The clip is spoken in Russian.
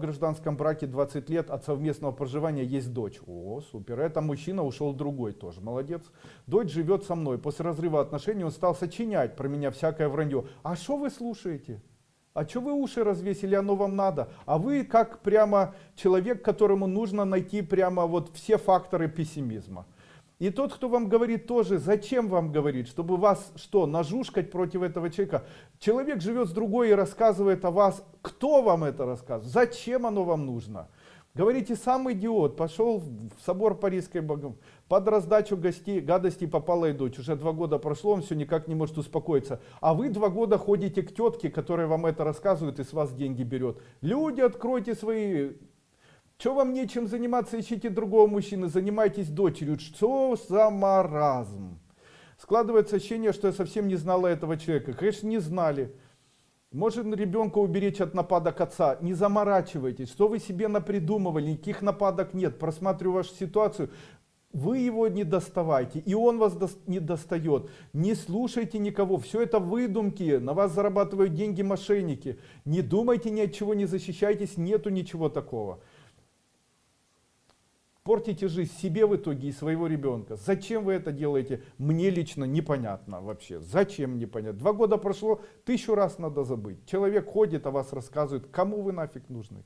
В гражданском браке 20 лет от совместного проживания есть дочь. О, супер. Это мужчина ушел другой тоже. Молодец. Дочь живет со мной. После разрыва отношений он стал сочинять про меня всякое вранье. А что вы слушаете? А что вы уши развесили, оно вам надо? А вы как прямо человек, которому нужно найти прямо вот все факторы пессимизма. И тот, кто вам говорит тоже, зачем вам говорит, чтобы вас что, нажушкать против этого человека? Человек живет с другой и рассказывает о вас. Кто вам это рассказывает? Зачем оно вам нужно? Говорите, сам идиот, пошел в собор Парижской Богом, под раздачу гостей, гадостей попала и дочь. Уже два года прошло, он все никак не может успокоиться. А вы два года ходите к тетке, которая вам это рассказывает и с вас деньги берет. Люди, откройте свои что вам нечем заниматься, ищите другого мужчины, занимайтесь дочерью. Что за маразм? Складывается ощущение, что я совсем не знала этого человека. Конечно, не знали. Может ребенка уберечь от нападок отца. Не заморачивайтесь. Что вы себе напридумывали? Никаких нападок нет. Просматриваю вашу ситуацию. Вы его не доставайте, и он вас не достает. Не слушайте никого. Все это выдумки. На вас зарабатывают деньги мошенники. Не думайте ни от чего, не защищайтесь. Нету ничего такого портите жизнь себе в итоге и своего ребенка. Зачем вы это делаете? Мне лично непонятно вообще. Зачем непонятно? Два года прошло, тысячу раз надо забыть. Человек ходит, о вас рассказывает, кому вы нафиг нужны?